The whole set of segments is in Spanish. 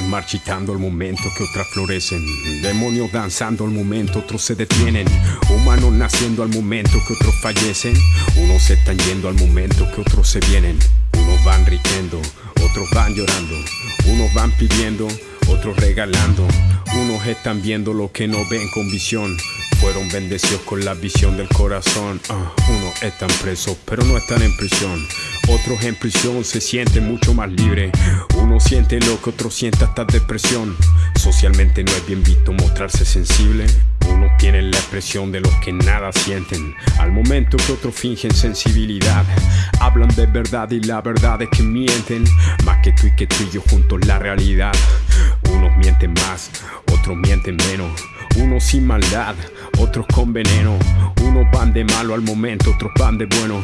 Marchitando al momento que otras florecen. Demonios danzando al momento, otros se detienen. Humanos naciendo al momento que otros fallecen. Unos se están yendo al momento que otros se vienen. Unos van riendo, otros van llorando. Unos van pidiendo, otros regalando. Unos están viendo lo que no ven con visión. Fueron bendecidos con la visión del corazón. Ah, unos están presos, pero no están en prisión. Otros en prisión se sienten mucho más libres. Uno siente lo que otro siente hasta depresión. Socialmente no es bien visto mostrarse sensible. Unos tienen la expresión de los que nada sienten. Al momento que otros fingen sensibilidad. Hablan de verdad y la verdad es que mienten. Más que tú y que tú y yo juntos la realidad. Unos mienten más, otros mienten menos. Unos sin maldad, otros con veneno. Unos van de malo al momento, otros van de bueno.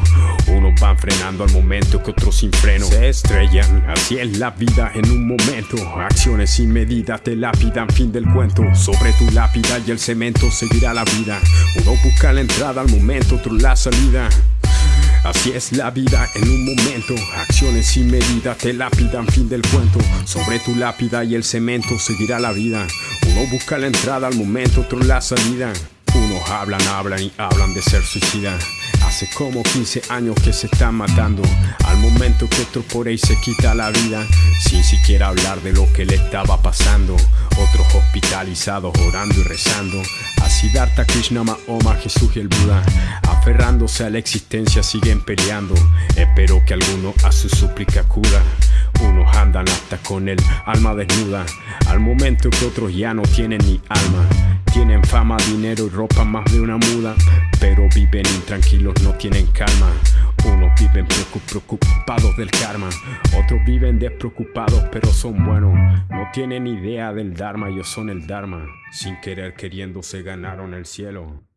Unos van frenando al momento que otros sin freno. Se estrellan, así es la vida en un momento. Acciones sin medida te lapidan, fin del cuento. Sobre tu lápida y el cemento seguirá la vida. Uno busca la entrada al momento, otro la salida. Así es la vida en un momento. Acciones sin medida te lapidan, fin del cuento. Sobre tu lápida y el cemento seguirá la vida. Uno busca la entrada al momento, otro la salida. Unos hablan, hablan y hablan de ser suicida. Hace como 15 años que se están matando. Al momento que otro por ahí se quita la vida. Sin siquiera hablar de lo que le estaba pasando. Otros hospitalizados orando y rezando. A Siddhartha Krishna Mahoma, Jesús y el Buda. Aferrándose a la existencia siguen peleando. Espero que alguno a su súplica cura. Unos andan hasta con el alma desnuda. Al momento que otros ya no tienen ni alma. Tienen fama, dinero y ropa más de una muda. Pero viven intranquilos, no tienen calma. Unos viven preocupados del karma. Otros viven despreocupados, pero son buenos. No tienen idea del Dharma, ellos son el Dharma. Sin querer queriendo se ganaron el cielo.